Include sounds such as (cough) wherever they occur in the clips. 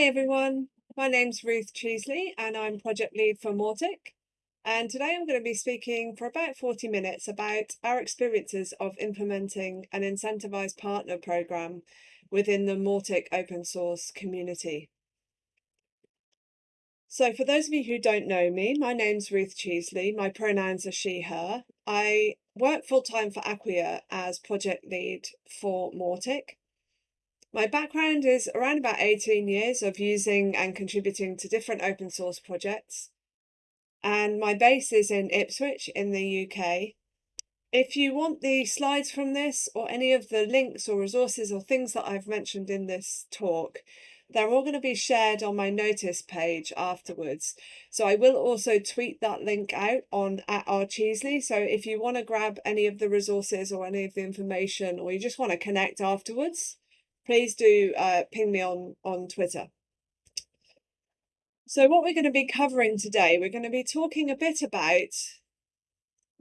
Hi everyone, my name's Ruth Cheesley and I'm project lead for Mautic. And today I'm going to be speaking for about 40 minutes about our experiences of implementing an incentivized partner program within the Mautic open source community. So for those of you who don't know me, my name's Ruth Cheesley. My pronouns are she, her. I work full-time for Acquia as project lead for Mautic. My background is around about 18 years of using and contributing to different open source projects. And my base is in Ipswich in the UK. If you want the slides from this or any of the links or resources or things that I've mentioned in this talk, they're all going to be shared on my Notist page afterwards. So I will also tweet that link out on at R Cheesley. So if you want to grab any of the resources or any of the information, or you just want to connect afterwards, please do uh, ping me on, on Twitter. So what we're going to be covering today, we're going to be talking a bit about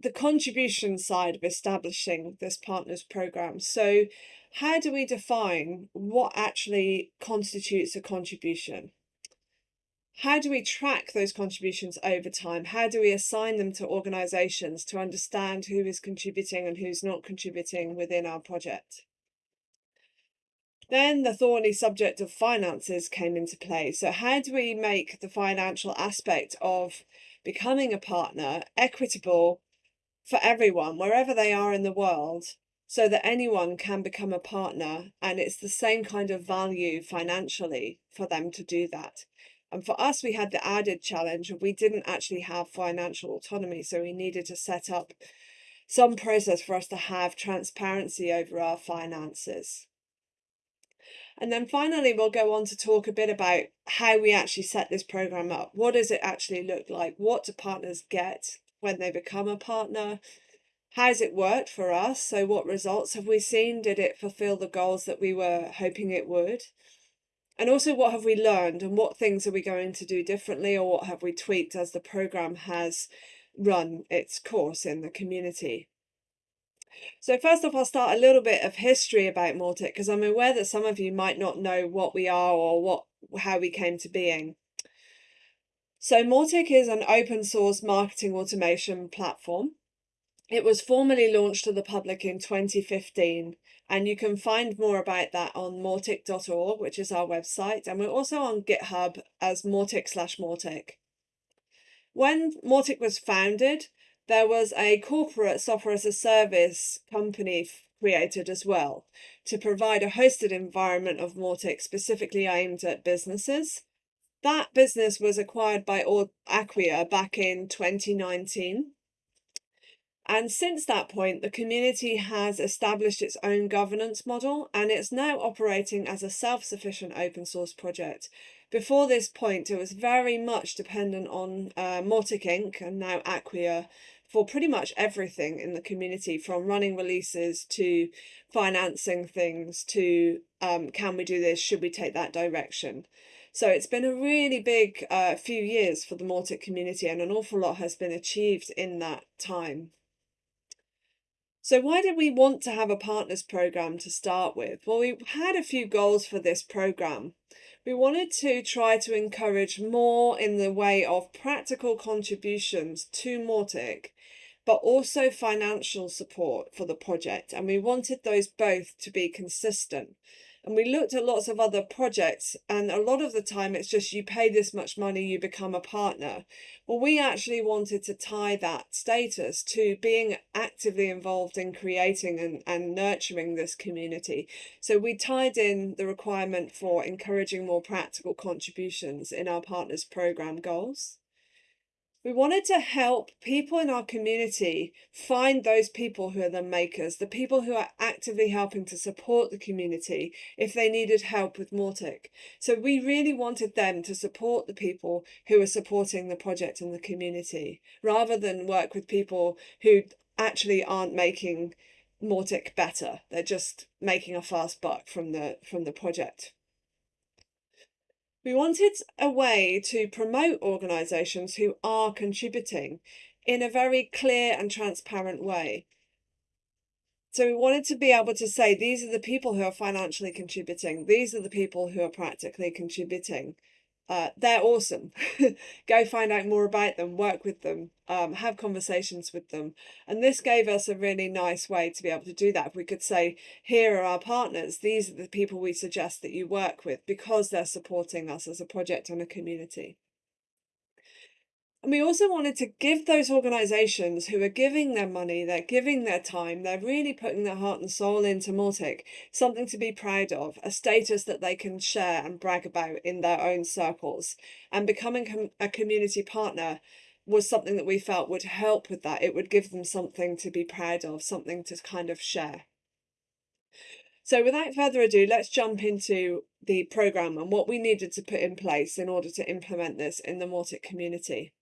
the contribution side of establishing this partners program. So how do we define what actually constitutes a contribution? How do we track those contributions over time? How do we assign them to organisations to understand who is contributing and who's not contributing within our project? Then the thorny subject of finances came into play. So how do we make the financial aspect of becoming a partner equitable for everyone, wherever they are in the world, so that anyone can become a partner and it's the same kind of value financially for them to do that. And for us, we had the added challenge of we didn't actually have financial autonomy. So we needed to set up some process for us to have transparency over our finances. And then finally, we'll go on to talk a bit about how we actually set this program up. What does it actually look like? What do partners get when they become a partner? How's it worked for us? So what results have we seen? Did it fulfill the goals that we were hoping it would? And also what have we learned and what things are we going to do differently or what have we tweaked as the program has run its course in the community? So first off, I'll start a little bit of history about Mautic because I'm aware that some of you might not know what we are or what how we came to being. So Mautic is an open source marketing automation platform. It was formally launched to the public in 2015 and you can find more about that on mautic.org, which is our website. And we're also on GitHub as mautic slash mautic. When Mautic was founded, there was a corporate software as a service company created as well to provide a hosted environment of Mautic specifically aimed at businesses. That business was acquired by Acquia back in 2019. And since that point, the community has established its own governance model and it's now operating as a self-sufficient open source project. Before this point, it was very much dependent on uh, Inc. and now Acquia for pretty much everything in the community from running releases to financing things to um, can we do this, should we take that direction. So it's been a really big uh, few years for the Mautic community and an awful lot has been achieved in that time. So why did we want to have a partners program to start with? Well, we had a few goals for this program. We wanted to try to encourage more in the way of practical contributions to Mautic but also financial support for the project. And we wanted those both to be consistent. And we looked at lots of other projects, and a lot of the time it's just you pay this much money, you become a partner. Well, we actually wanted to tie that status to being actively involved in creating and, and nurturing this community. So we tied in the requirement for encouraging more practical contributions in our partners program goals. We wanted to help people in our community find those people who are the makers, the people who are actively helping to support the community if they needed help with Mautic. So we really wanted them to support the people who are supporting the project and the community, rather than work with people who actually aren't making Mautic better. They're just making a fast buck from the from the project. We wanted a way to promote organisations who are contributing in a very clear and transparent way. So we wanted to be able to say these are the people who are financially contributing, these are the people who are practically contributing. Uh, they're awesome. (laughs) Go find out more about them, work with them, um, have conversations with them. And this gave us a really nice way to be able to do that. We could say, here are our partners, these are the people we suggest that you work with because they're supporting us as a project and a community. And we also wanted to give those organisations who are giving their money, they're giving their time, they're really putting their heart and soul into Mautic, something to be proud of, a status that they can share and brag about in their own circles. And becoming com a community partner was something that we felt would help with that. It would give them something to be proud of, something to kind of share. So without further ado, let's jump into the programme and what we needed to put in place in order to implement this in the Mautic community.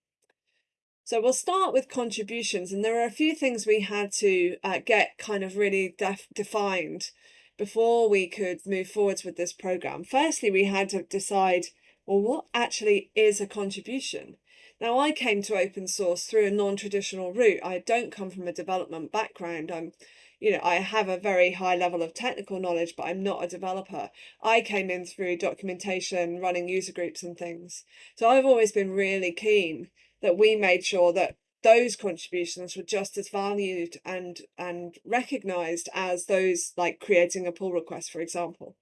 So we'll start with contributions, and there are a few things we had to uh, get kind of really def defined before we could move forwards with this program. Firstly, we had to decide, well, what actually is a contribution? Now, I came to open source through a non-traditional route. I don't come from a development background. I'm, you know, I have a very high level of technical knowledge, but I'm not a developer. I came in through documentation, running user groups and things. So I've always been really keen that we made sure that those contributions were just as valued and and recognized as those like creating a pull request for example.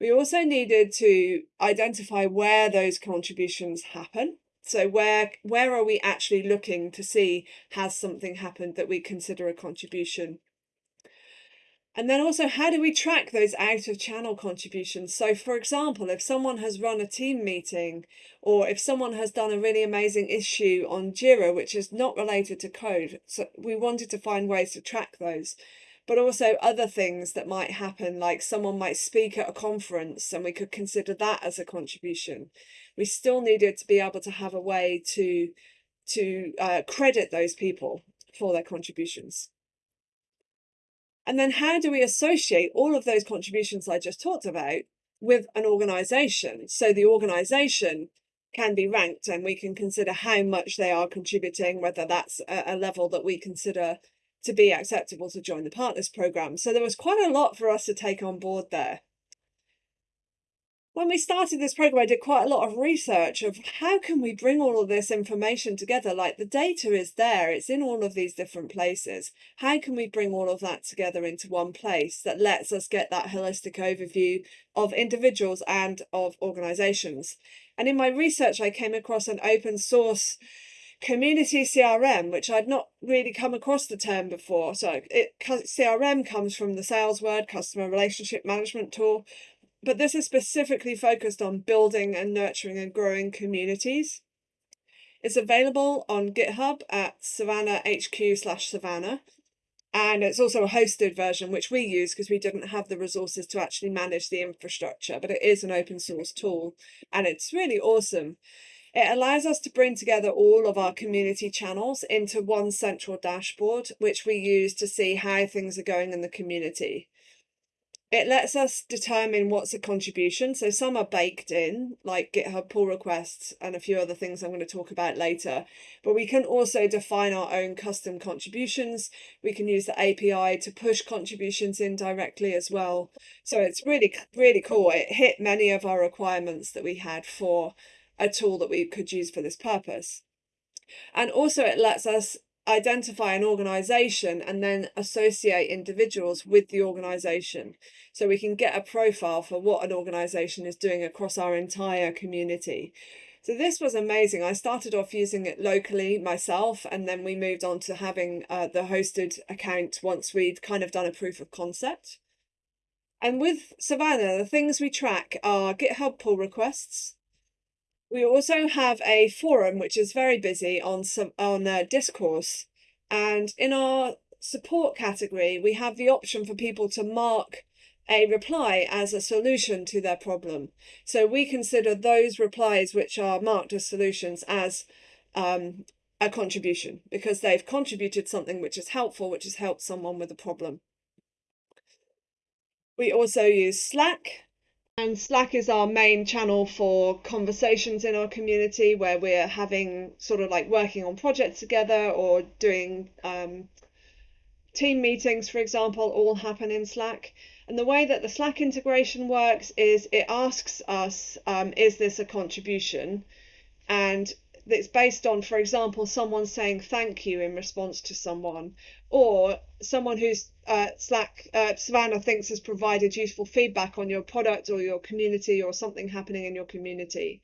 We also needed to identify where those contributions happen. So where where are we actually looking to see has something happened that we consider a contribution and then also, how do we track those out of channel contributions? So, for example, if someone has run a team meeting or if someone has done a really amazing issue on Jira, which is not related to code, so we wanted to find ways to track those. But also other things that might happen, like someone might speak at a conference and we could consider that as a contribution. We still needed to be able to have a way to, to uh, credit those people for their contributions. And then how do we associate all of those contributions I just talked about with an organization? So the organization can be ranked and we can consider how much they are contributing, whether that's a, level that we consider to be acceptable to join the partners program. So there was quite a lot for us to take on board there when we started this program, I did quite a lot of research of how can we bring all of this information together? Like the data is there, it's in all of these different places. How can we bring all of that together into one place that lets us get that holistic overview of individuals and of organizations? And in my research, I came across an open source community CRM, which I'd not really come across the term before. So it CRM comes from the sales word, customer relationship management tool, but this is specifically focused on building and nurturing and growing communities. It's available on GitHub at Savannah HQ slash Savannah. And it's also a hosted version, which we use because we didn't have the resources to actually manage the infrastructure, but it is an open source tool and it's really awesome. It allows us to bring together all of our community channels into one central dashboard, which we use to see how things are going in the community. It lets us determine what's a contribution. So some are baked in, like GitHub pull requests and a few other things I'm going to talk about later. But we can also define our own custom contributions. We can use the API to push contributions in directly as well. So it's really, really cool. It hit many of our requirements that we had for a tool that we could use for this purpose. And also it lets us identify an organization and then associate individuals with the organization. So we can get a profile for what an organization is doing across our entire community. So this was amazing. I started off using it locally myself and then we moved on to having uh, the hosted account once we'd kind of done a proof of concept. And with savannah the things we track are github pull requests we also have a forum which is very busy on some on uh, discourse, and in our support category, we have the option for people to mark a reply as a solution to their problem. So we consider those replies which are marked as solutions as um, a contribution because they've contributed something which is helpful, which has helped someone with a problem. We also use Slack and Slack is our main channel for conversations in our community where we're having sort of like working on projects together or doing um, team meetings, for example, all happen in Slack. And the way that the Slack integration works is it asks us, um, is this a contribution? And it's based on, for example, someone saying thank you in response to someone, or someone who's uh, Slack, uh, Savannah thinks has provided useful feedback on your product or your community or something happening in your community.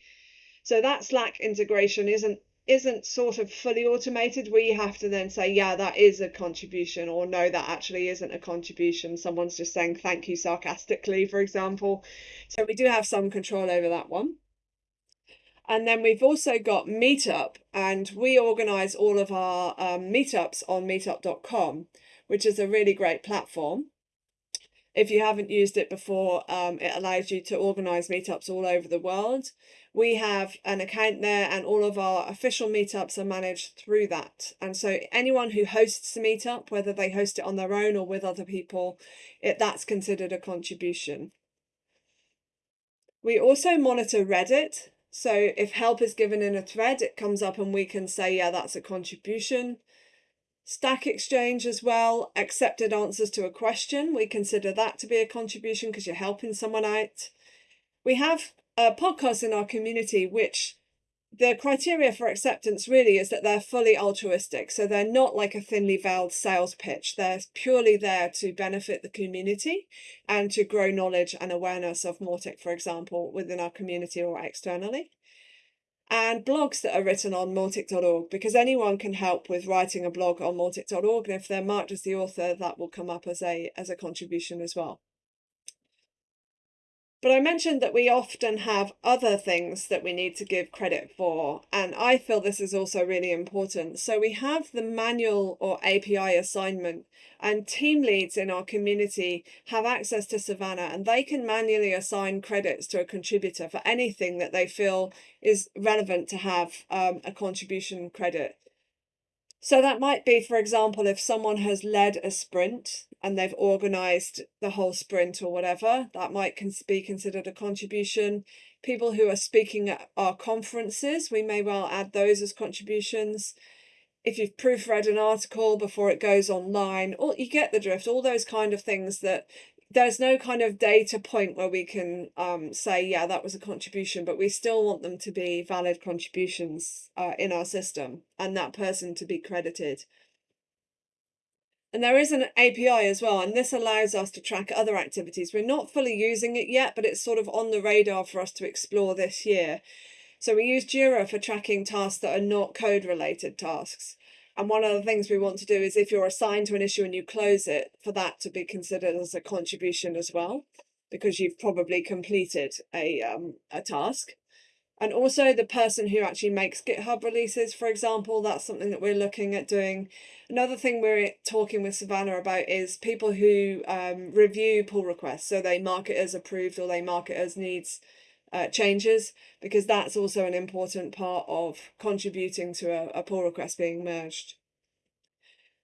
So that Slack integration isn't isn't sort of fully automated, we have to then say, yeah, that is a contribution, or no, that actually isn't a contribution. Someone's just saying thank you sarcastically, for example. So we do have some control over that one. And then we've also got Meetup, and we organize all of our um, meetups on meetup.com, which is a really great platform. If you haven't used it before, um, it allows you to organize meetups all over the world we have an account there and all of our official meetups are managed through that. And so anyone who hosts a meetup, whether they host it on their own or with other people, it that's considered a contribution. We also monitor Reddit. So if help is given in a thread, it comes up and we can say, yeah, that's a contribution. Stack Exchange as well, accepted answers to a question. We consider that to be a contribution because you're helping someone out. We have a podcast in our community which the criteria for acceptance really is that they're fully altruistic. So they're not like a thinly veiled sales pitch. They're purely there to benefit the community and to grow knowledge and awareness of Mautic, for example, within our community or externally. And blogs that are written on Mautic.org, because anyone can help with writing a blog on Mautic.org. And if they're marked as the author, that will come up as a, as a contribution as well. But I mentioned that we often have other things that we need to give credit for, and I feel this is also really important. So we have the manual or API assignment, and team leads in our community have access to Savannah, and they can manually assign credits to a contributor for anything that they feel is relevant to have um, a contribution credit. So that might be, for example, if someone has led a sprint and they've organized the whole sprint or whatever, that might be considered a contribution. People who are speaking at our conferences, we may well add those as contributions. If you've proofread an article before it goes online, or you get the drift, all those kind of things that there's no kind of data point where we can um, say, yeah, that was a contribution, but we still want them to be valid contributions uh, in our system and that person to be credited. And there is an API as well, and this allows us to track other activities. We're not fully using it yet, but it's sort of on the radar for us to explore this year. So we use Jira for tracking tasks that are not code related tasks. And one of the things we want to do is if you're assigned to an issue and you close it, for that to be considered as a contribution as well, because you've probably completed a, um, a task. And also the person who actually makes GitHub releases, for example, that's something that we're looking at doing. Another thing we're talking with Savannah about is people who um, review pull requests. So they mark it as approved or they mark it as needs uh, changes because that's also an important part of contributing to a, a pull request being merged.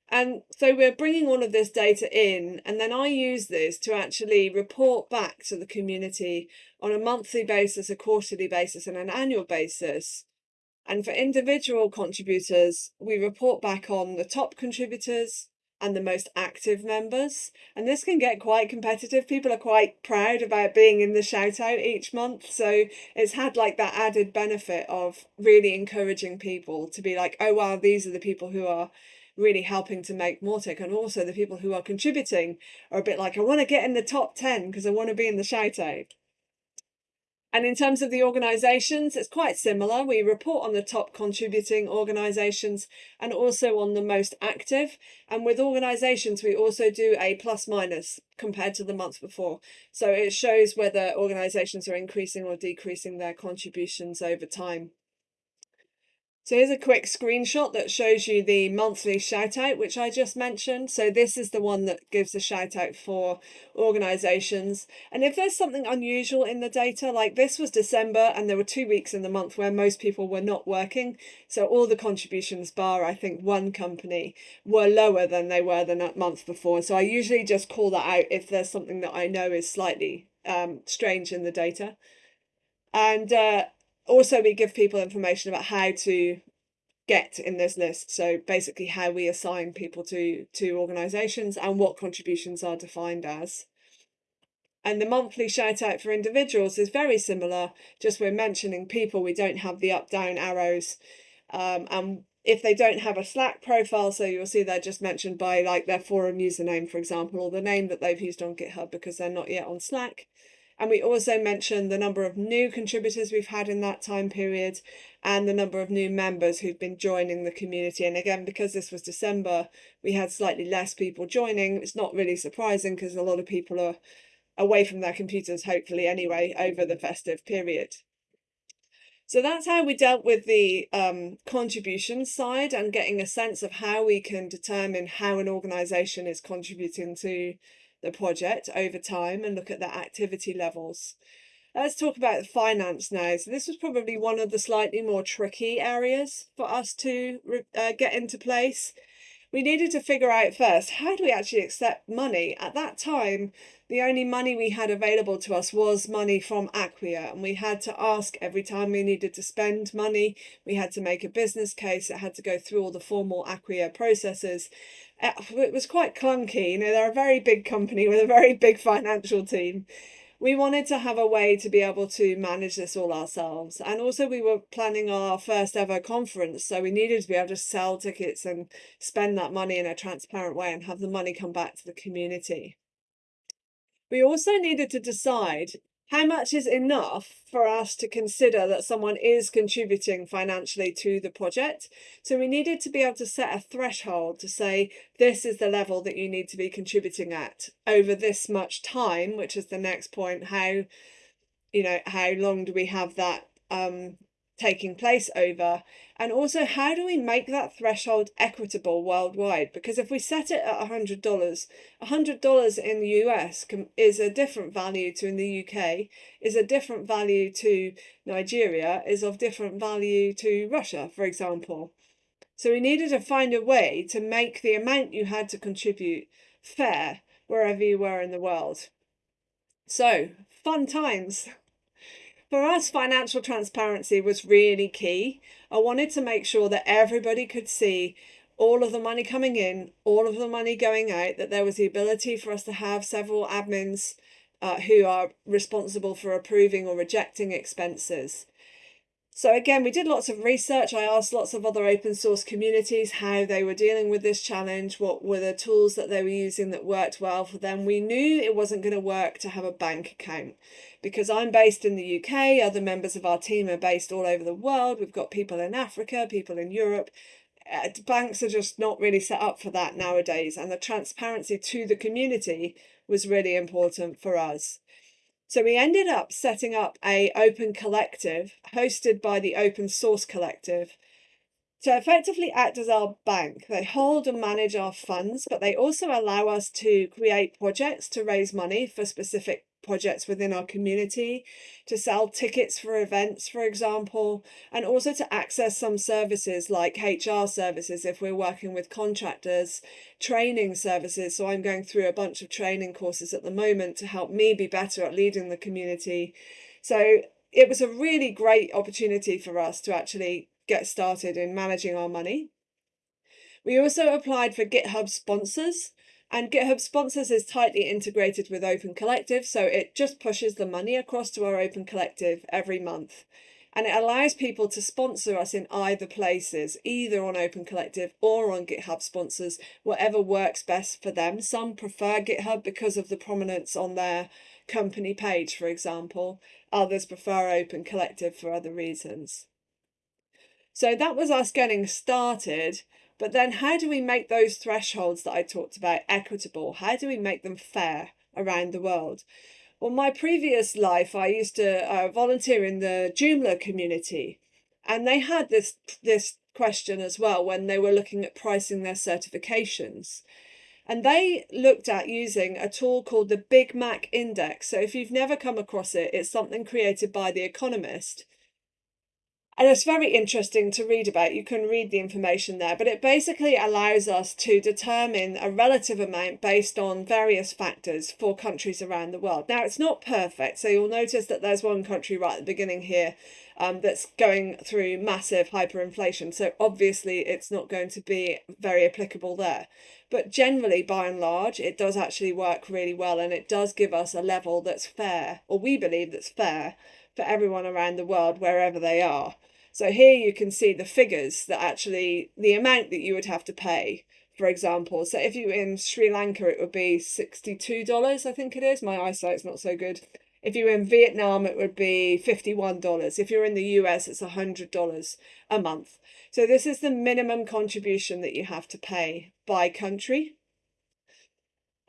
And so we're bringing all of this data in, and then I use this to actually report back to the community on a monthly basis, a quarterly basis, and an annual basis. And for individual contributors, we report back on the top contributors, and the most active members. And this can get quite competitive. People are quite proud about being in the shout out each month. So it's had like that added benefit of really encouraging people to be like, oh, wow, these are the people who are really helping to make Mautic. And also the people who are contributing are a bit like, I want to get in the top 10 because I want to be in the shout out. And in terms of the organisations, it's quite similar. We report on the top contributing organisations and also on the most active. And with organisations, we also do a plus minus compared to the month before. So it shows whether organisations are increasing or decreasing their contributions over time. So here's a quick screenshot that shows you the monthly shout out, which I just mentioned. So this is the one that gives a shout out for organizations. And if there's something unusual in the data, like this was December and there were two weeks in the month where most people were not working. So all the contributions bar, I think one company were lower than they were the month before. So I usually just call that out if there's something that I know is slightly um, strange in the data. And uh, also we give people information about how to get in this list. So basically how we assign people to, to organisations and what contributions are defined as. And the monthly shout out for individuals is very similar, just we're mentioning people, we don't have the up down arrows. Um, and if they don't have a Slack profile, so you'll see they're just mentioned by like their forum username, for example, or the name that they've used on GitHub because they're not yet on Slack. And we also mentioned the number of new contributors we've had in that time period and the number of new members who've been joining the community. And again, because this was December, we had slightly less people joining. It's not really surprising because a lot of people are away from their computers, hopefully anyway, over the festive period. So that's how we dealt with the um, contribution side and getting a sense of how we can determine how an organisation is contributing to the project over time and look at their activity levels. Let's talk about the finance now. So this was probably one of the slightly more tricky areas for us to uh, get into place. We needed to figure out first, how do we actually accept money? At that time, the only money we had available to us was money from Acquia and we had to ask every time we needed to spend money. We had to make a business case it had to go through all the formal Acquia processes. Uh, it was quite clunky you know they're a very big company with a very big financial team we wanted to have a way to be able to manage this all ourselves. And also we were planning our first ever conference so we needed to be able to sell tickets and spend that money in a transparent way and have the money come back to the community. We also needed to decide how much is enough for us to consider that someone is contributing financially to the project. So we needed to be able to set a threshold to say, this is the level that you need to be contributing at over this much time, which is the next point. How, you know, how long do we have that um, taking place over. And also how do we make that threshold equitable worldwide? Because if we set it at $100 $100 in the US is a different value to in the UK is a different value to Nigeria is of different value to Russia for example. So we needed to find a way to make the amount you had to contribute fair wherever you were in the world. So fun times (laughs) for us, financial transparency was really key. I wanted to make sure that everybody could see all of the money coming in, all of the money going out, that there was the ability for us to have several admins uh, who are responsible for approving or rejecting expenses. So again, we did lots of research. I asked lots of other open source communities how they were dealing with this challenge, what were the tools that they were using that worked well for them. We knew it wasn't going to work to have a bank account because I'm based in the UK, other members of our team are based all over the world. We've got people in Africa, people in Europe. Uh, banks are just not really set up for that nowadays. And the transparency to the community was really important for us. So we ended up setting up a open collective hosted by the Open Source Collective to effectively act as our bank. They hold and manage our funds, but they also allow us to create projects to raise money for specific projects within our community, to sell tickets for events, for example, and also to access some services like HR services if we're working with contractors, training services. So I'm going through a bunch of training courses at the moment to help me be better at leading the community. So it was a really great opportunity for us to actually get started in managing our money. We also applied for GitHub sponsors. And GitHub Sponsors is tightly integrated with Open Collective, so it just pushes the money across to our Open Collective every month. And it allows people to sponsor us in either places, either on Open Collective or on GitHub Sponsors, whatever works best for them. Some prefer GitHub because of the prominence on their company page, for example. Others prefer Open Collective for other reasons. So that was us getting started. But then how do we make those thresholds that I talked about equitable? How do we make them fair around the world? Well, my previous life, I used to uh, volunteer in the Joomla community, and they had this this question as well when they were looking at pricing their certifications. And they looked at using a tool called the Big Mac Index. So if you've never come across it, it's something created by The Economist and it's very interesting to read about. You can read the information there, but it basically allows us to determine a relative amount based on various factors for countries around the world. Now, it's not perfect, so you'll notice that there's one country right at the beginning here um, that's going through massive hyperinflation. So obviously, it's not going to be very applicable there. But generally, by and large, it does actually work really well, and it does give us a level that's fair, or we believe that's fair for everyone around the world, wherever they are. So here you can see the figures that actually, the amount that you would have to pay, for example. So if you're in Sri Lanka, it would be $62, I think it is. My eyesight's not so good. If you're in Vietnam, it would be $51. If you're in the US, it's $100 a month. So this is the minimum contribution that you have to pay by country.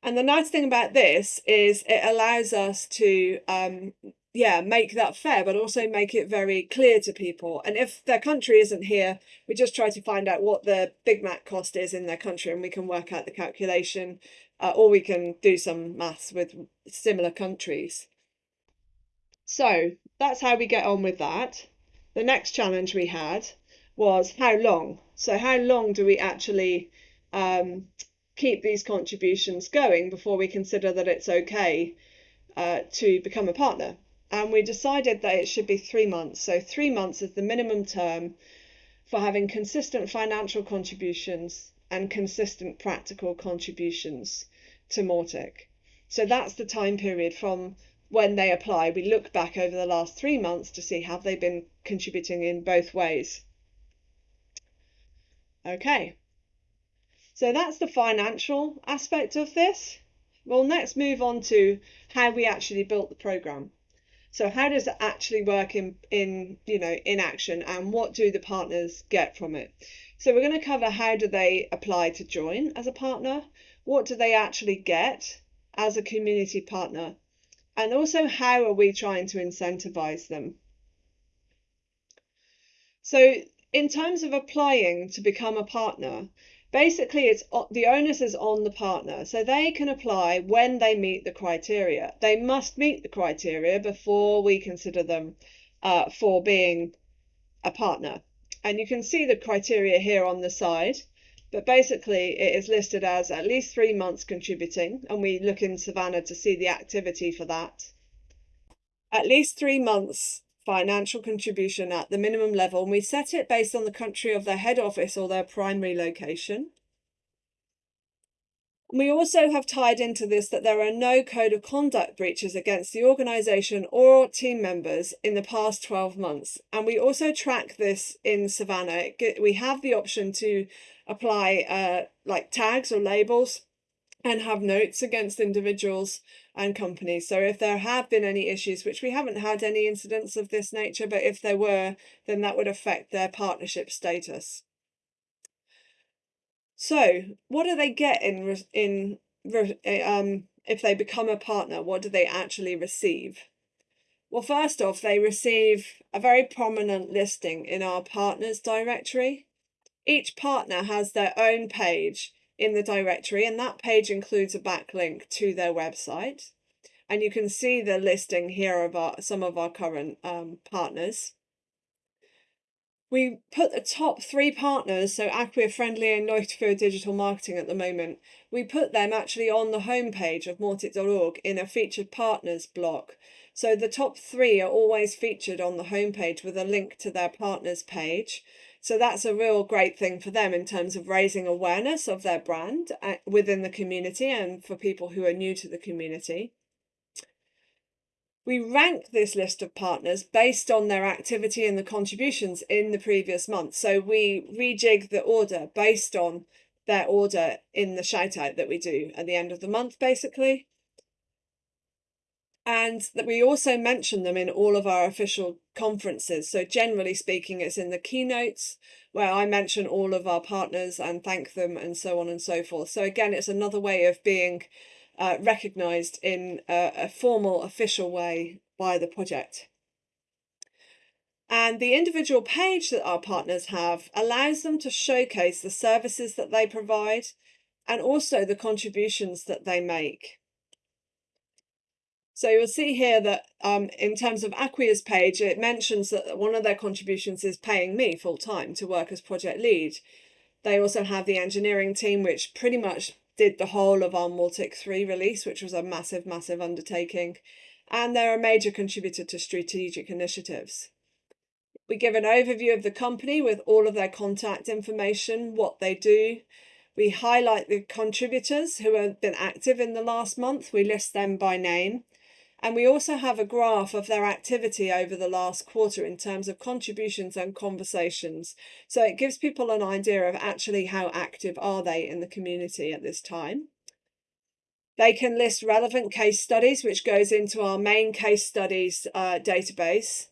And the nice thing about this is it allows us to um, yeah, make that fair, but also make it very clear to people. And if their country isn't here, we just try to find out what the Big Mac cost is in their country and we can work out the calculation, uh, or we can do some maths with similar countries. So that's how we get on with that. The next challenge we had was how long. So how long do we actually um, keep these contributions going before we consider that it's okay uh, to become a partner? And we decided that it should be three months. So three months is the minimum term for having consistent financial contributions and consistent practical contributions to Mautic. So that's the time period from when they apply. We look back over the last three months to see have they been contributing in both ways. Okay, so that's the financial aspect of this. We'll next move on to how we actually built the program. So how does it actually work in, in you know in action and what do the partners get from it? So we're going to cover how do they apply to join as a partner, what do they actually get as a community partner, and also how are we trying to incentivize them. So in terms of applying to become a partner, basically it's the onus is on the partner. So they can apply when they meet the criteria. They must meet the criteria before we consider them uh, for being a partner. And you can see the criteria here on the side but basically it is listed as at least three months contributing and we look in savannah to see the activity for that. At least three months financial contribution at the minimum level and we set it based on the country of their head office or their primary location. We also have tied into this that there are no code of conduct breaches against the organisation or team members in the past 12 months. And we also track this in Savannah. We have the option to apply uh, like tags or labels and have notes against individuals and companies. So if there have been any issues, which we haven't had any incidents of this nature, but if there were, then that would affect their partnership status. So what do they get in, in eh, um, if they become a partner? What do they actually receive? Well, first off, they receive a very prominent listing in our partners directory. Each partner has their own page in the directory and that page includes a backlink to their website. And you can see the listing here of our, some of our current um, partners. We put the top three partners, so Acquia Friendly and Leuchtfeuer Digital Marketing at the moment, we put them actually on the homepage of Mautic.org in a featured partners block. So the top three are always featured on the homepage with a link to their partners page. So that's a real great thing for them in terms of raising awareness of their brand uh, within the community and for people who are new to the community. We rank this list of partners based on their activity and the contributions in the previous month. So we rejig the order based on their order in the shout out that we do at the end of the month, basically and that we also mention them in all of our official conferences. So generally speaking, it's in the keynotes where I mention all of our partners and thank them and so on and so forth. So again, it's another way of being uh, recognised in a, a formal official way by the project. And the individual page that our partners have allows them to showcase the services that they provide and also the contributions that they make. So you'll see here that um, in terms of Acquia's page, it mentions that one of their contributions is paying me full time to work as project lead. They also have the engineering team, which pretty much did the whole of our Mautic 3 release, which was a massive, massive undertaking. And they're a major contributor to strategic initiatives. We give an overview of the company with all of their contact information, what they do. We highlight the contributors who have been active in the last month. We list them by name. And we also have a graph of their activity over the last quarter in terms of contributions and conversations. So it gives people an idea of actually how active are they in the community at this time. They can list relevant case studies, which goes into our main case studies uh, database.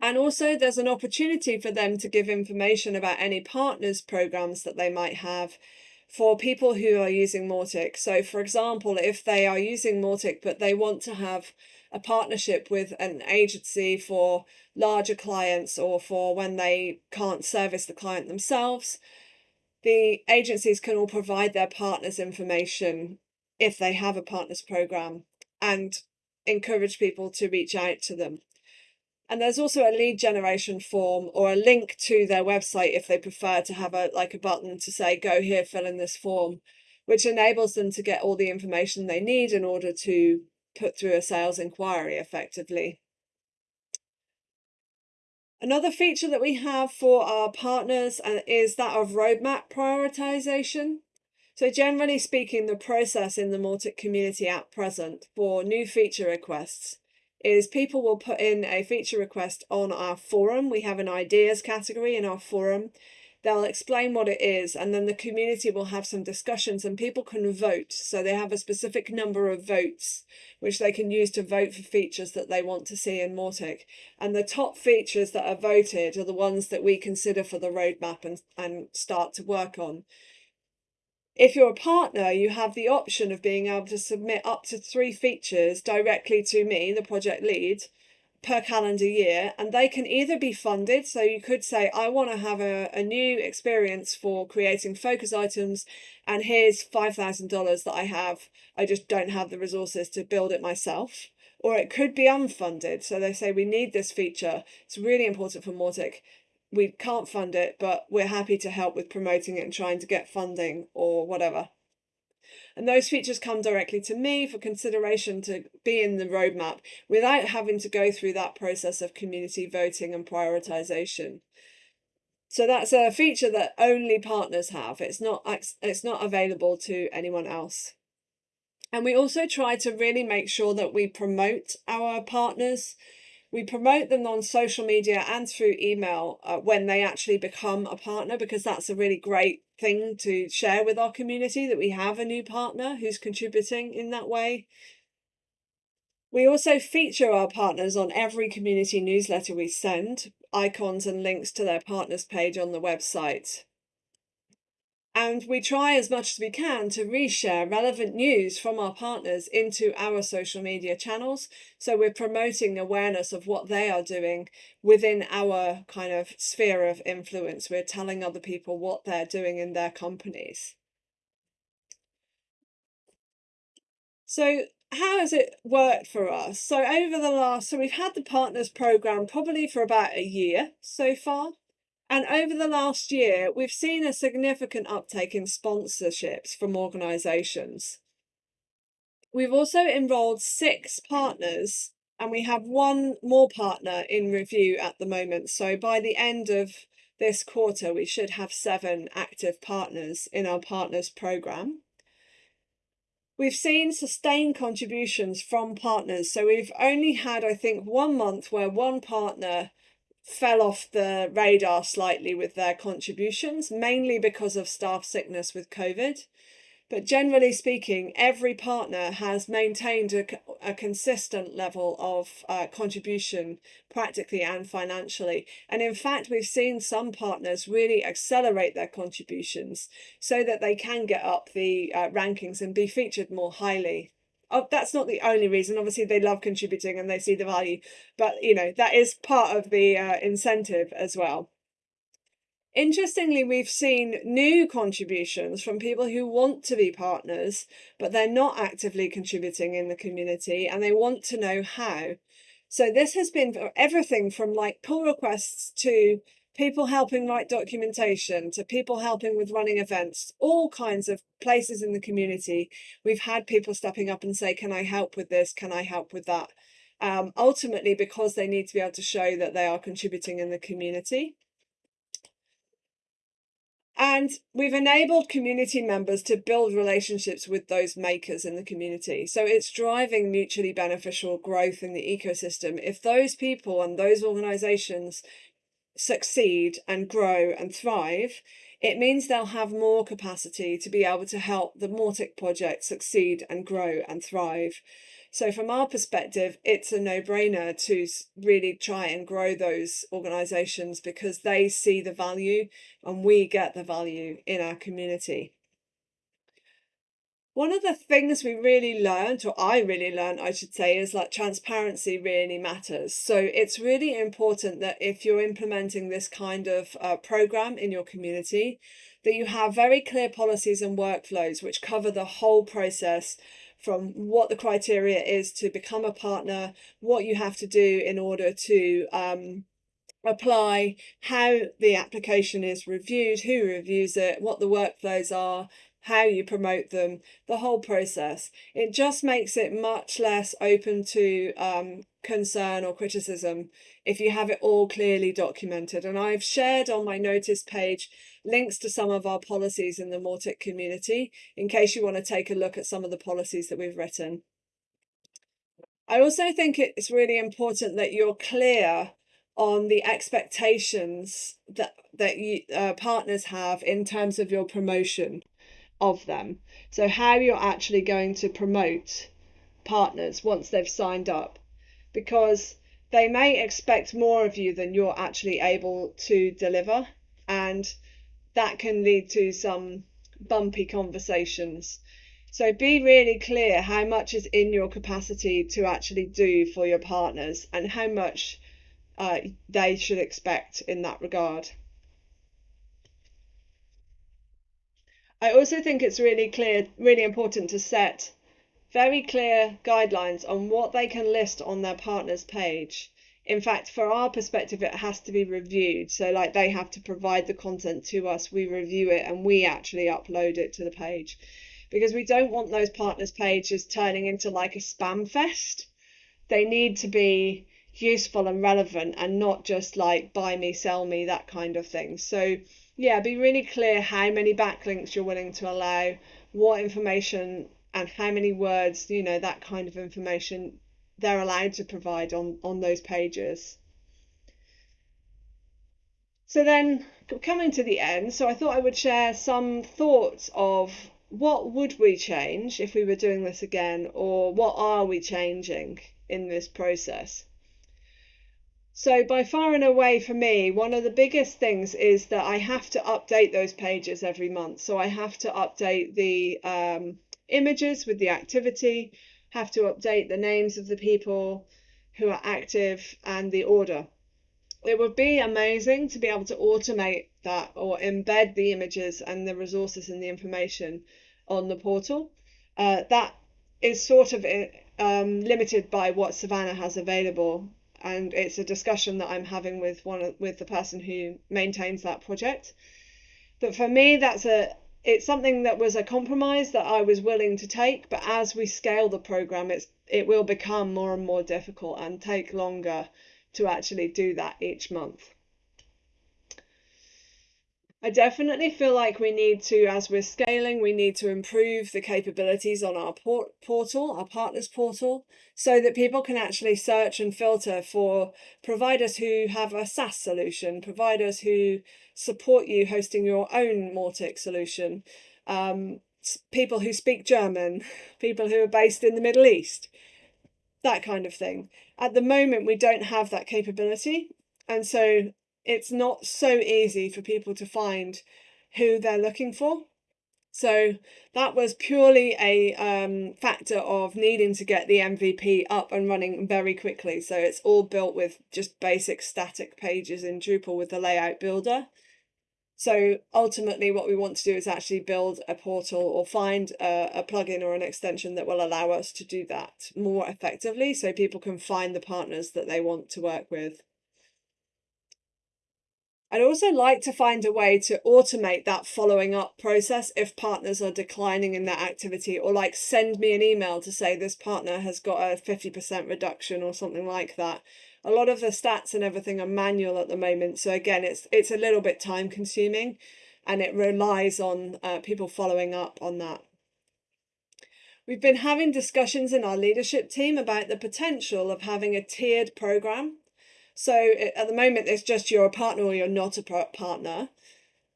And also there's an opportunity for them to give information about any partners programs that they might have for people who are using Mautic. So for example, if they are using Mautic, but they want to have a partnership with an agency for larger clients or for when they can't service the client themselves, the agencies can all provide their partners information if they have a partners program and encourage people to reach out to them. And there's also a lead generation form or a link to their website if they prefer to have a like a button to say, go here, fill in this form, which enables them to get all the information they need in order to put through a sales inquiry effectively. Another feature that we have for our partners uh, is that of roadmap prioritization. So generally speaking, the process in the Mautic community at present for new feature requests is people will put in a feature request on our forum. We have an ideas category in our forum. They'll explain what it is and then the community will have some discussions and people can vote. So they have a specific number of votes which they can use to vote for features that they want to see in Mautic. And the top features that are voted are the ones that we consider for the roadmap and, and start to work on. If you're a partner, you have the option of being able to submit up to three features directly to me, the project lead, per calendar year, and they can either be funded. So you could say, I want to have a, a new experience for creating focus items, and here's $5,000 that I have. I just don't have the resources to build it myself. Or it could be unfunded. So they say, we need this feature. It's really important for Mautic we can't fund it, but we're happy to help with promoting it and trying to get funding or whatever. And those features come directly to me for consideration to be in the roadmap without having to go through that process of community voting and prioritization. So that's a feature that only partners have. It's not it's not available to anyone else. And we also try to really make sure that we promote our partners we promote them on social media and through email uh, when they actually become a partner because that's a really great thing to share with our community that we have a new partner who's contributing in that way. We also feature our partners on every community newsletter we send, icons and links to their partners page on the website. And we try as much as we can to reshare relevant news from our partners into our social media channels. So we're promoting awareness of what they are doing within our kind of sphere of influence. We're telling other people what they're doing in their companies. So how has it worked for us? So over the last, so we've had the partners program probably for about a year so far. And over the last year, we've seen a significant uptake in sponsorships from organisations. We've also enrolled six partners and we have one more partner in review at the moment. So by the end of this quarter, we should have seven active partners in our partners program. We've seen sustained contributions from partners. So we've only had, I think, one month where one partner fell off the radar slightly with their contributions, mainly because of staff sickness with COVID. But generally speaking, every partner has maintained a, a consistent level of uh, contribution practically and financially. And in fact, we've seen some partners really accelerate their contributions so that they can get up the uh, rankings and be featured more highly oh, that's not the only reason. Obviously, they love contributing and they see the value, but you know that is part of the uh, incentive as well. Interestingly, we've seen new contributions from people who want to be partners, but they're not actively contributing in the community and they want to know how. So this has been everything from like pull requests to people helping write documentation to people helping with running events, all kinds of places in the community. We've had people stepping up and say, can I help with this? Can I help with that? Um, ultimately, because they need to be able to show that they are contributing in the community. And we've enabled community members to build relationships with those makers in the community. So it's driving mutually beneficial growth in the ecosystem. If those people and those organizations succeed and grow and thrive, it means they'll have more capacity to be able to help the Mautic project succeed and grow and thrive. So from our perspective, it's a no-brainer to really try and grow those organisations because they see the value and we get the value in our community. One of the things we really learned, or I really learned, I should say, is that transparency really matters. So it's really important that if you're implementing this kind of uh, program in your community, that you have very clear policies and workflows which cover the whole process from what the criteria is to become a partner, what you have to do in order to um, apply, how the application is reviewed, who reviews it, what the workflows are, how you promote them, the whole process. It just makes it much less open to um, concern or criticism if you have it all clearly documented. And I've shared on my Notist page links to some of our policies in the Mautic community in case you want to take a look at some of the policies that we've written. I also think it's really important that you're clear on the expectations that that you, uh, partners have in terms of your promotion of them. So how you're actually going to promote partners once they've signed up because they may expect more of you than you're actually able to deliver and that can lead to some bumpy conversations. So be really clear how much is in your capacity to actually do for your partners and how much uh, they should expect in that regard. I also think it's really clear, really important to set very clear guidelines on what they can list on their partner's page. In fact, for our perspective, it has to be reviewed. So like they have to provide the content to us, we review it and we actually upload it to the page because we don't want those partners pages turning into like a spam fest. They need to be useful and relevant and not just like buy me, sell me, that kind of thing. So yeah, be really clear how many backlinks you're willing to allow, what information and how many words, you know, that kind of information they're allowed to provide on, on those pages. So then coming to the end, so I thought I would share some thoughts of what would we change if we were doing this again or what are we changing in this process. So by far and away for me, one of the biggest things is that I have to update those pages every month. So I have to update the um, images with the activity have to update the names of the people who are active and the order. It would be amazing to be able to automate that or embed the images and the resources and the information on the portal. Uh, that is sort of um, limited by what Savannah has available, and it's a discussion that I'm having with one with the person who maintains that project. But for me, that's a it's something that was a compromise that I was willing to take, but as we scale the program, it's it will become more and more difficult and take longer to actually do that each month. I definitely feel like we need to, as we're scaling, we need to improve the capabilities on our port portal, our partners portal, so that people can actually search and filter for providers who have a SaaS solution, providers who support you hosting your own Mautic solution, um, people who speak German, (laughs) people who are based in the Middle East, that kind of thing. At the moment, we don't have that capability. And so it's not so easy for people to find who they're looking for. So that was purely a um, factor of needing to get the MVP up and running very quickly. So it's all built with just basic static pages in Drupal with the layout builder. So ultimately, what we want to do is actually build a portal or find a, a plugin or an extension that will allow us to do that more effectively so people can find the partners that they want to work with. I'd also like to find a way to automate that following up process if partners are declining in their activity or like send me an email to say this partner has got a 50% reduction or something like that. A lot of the stats and everything are manual at the moment. So again, it's it's a little bit time consuming and it relies on uh, people following up on that. We've been having discussions in our leadership team about the potential of having a tiered program so at the moment, it's just you're a partner or you're not a partner.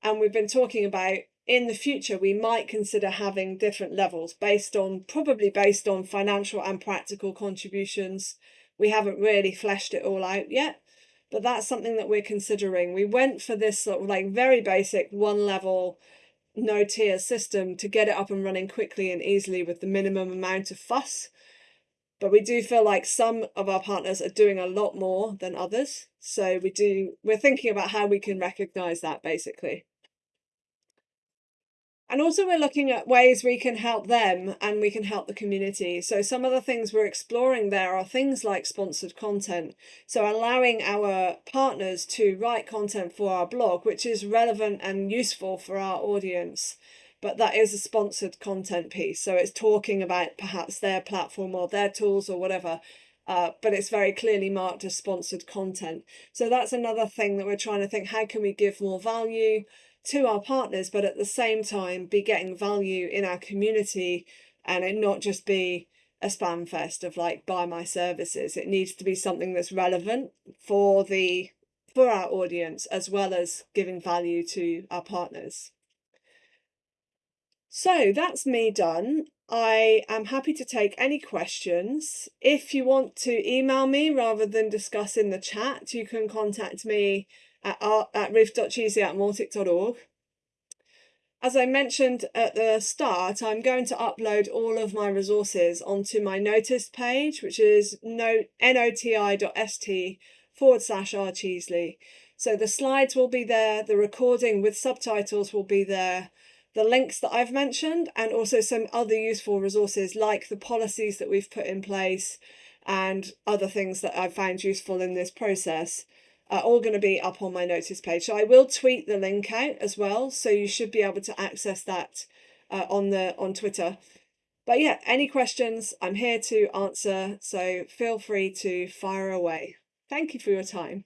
And we've been talking about in the future, we might consider having different levels based on probably based on financial and practical contributions. We haven't really fleshed it all out yet, but that's something that we're considering. We went for this sort of like very basic one level no tier system to get it up and running quickly and easily with the minimum amount of fuss but we do feel like some of our partners are doing a lot more than others. So we do we're thinking about how we can recognize that basically. And also we're looking at ways we can help them and we can help the community. So some of the things we're exploring there are things like sponsored content. So allowing our partners to write content for our blog which is relevant and useful for our audience but that is a sponsored content piece. So it's talking about perhaps their platform or their tools or whatever, uh, but it's very clearly marked as sponsored content. So that's another thing that we're trying to think, how can we give more value to our partners, but at the same time be getting value in our community and it not just be a spam fest of like buy my services. It needs to be something that's relevant for the for our audience as well as giving value to our partners. So that's me done. I am happy to take any questions. If you want to email me rather than discuss in the chat, you can contact me at, at ruth.cheesley at mautic.org. As I mentioned at the start, I'm going to upload all of my resources onto my Notist page, which is noti.st forward slash rcheesley. So the slides will be there, the recording with subtitles will be there, the links that I've mentioned and also some other useful resources like the policies that we've put in place and other things that I've found useful in this process are all going to be up on my Notist page. So I will tweet the link out as well. So you should be able to access that uh, on the on Twitter. But yeah, any questions, I'm here to answer. So feel free to fire away. Thank you for your time.